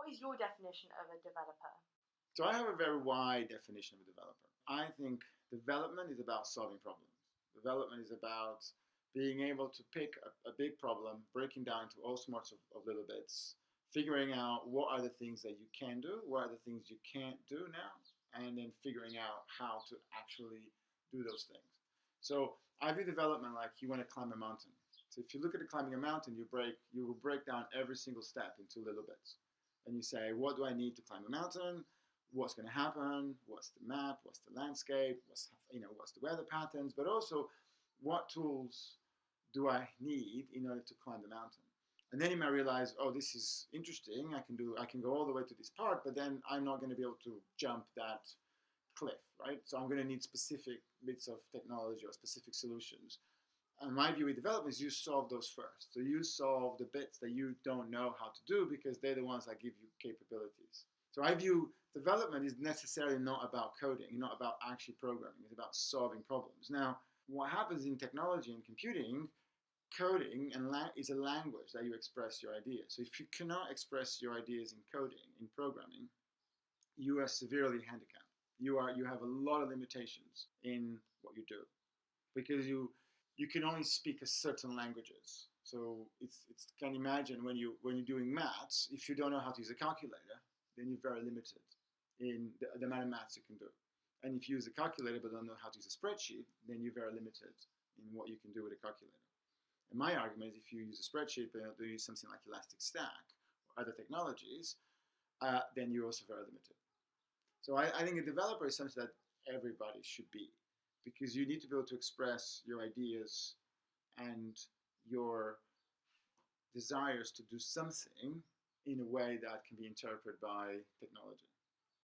What is your definition of a developer? So I have a very wide definition of a developer. I think development is about solving problems. Development is about being able to pick a, a big problem, breaking down into all sorts of, of little bits, figuring out what are the things that you can do, what are the things you can't do now, and then figuring out how to actually do those things. So I view development like you want to climb a mountain. So if you look at climbing a mountain, you break you will break down every single step into little bits, and you say, what do I need to climb a mountain? What's going to happen? What's the map? What's the landscape? What's you know what's the weather patterns? But also, what tools do I need in order to climb the mountain? And then you might realize, oh, this is interesting. I can do I can go all the way to this part, but then I'm not going to be able to jump that cliff, right? So I'm going to need specific bits of technology or specific solutions. And my view with development is you solve those first. So you solve the bits that you don't know how to do because they're the ones that give you capabilities. So I view development is necessarily not about coding, not about actually programming. It's about solving problems. Now, what happens in technology and computing, coding and is a language that you express your ideas. So if you cannot express your ideas in coding, in programming, you are severely handicapped you are you have a lot of limitations in what you do because you you can only speak a certain languages. So it's it's can imagine when you when you're doing maths, if you don't know how to use a calculator, then you're very limited in the, the amount of maths you can do. And if you use a calculator but don't know how to use a spreadsheet, then you're very limited in what you can do with a calculator. And my argument is if you use a spreadsheet but do use something like Elastic Stack or other technologies, uh, then you're also very limited. So I, I think a developer is something that everybody should be because you need to be able to express your ideas and your desires to do something in a way that can be interpreted by technology.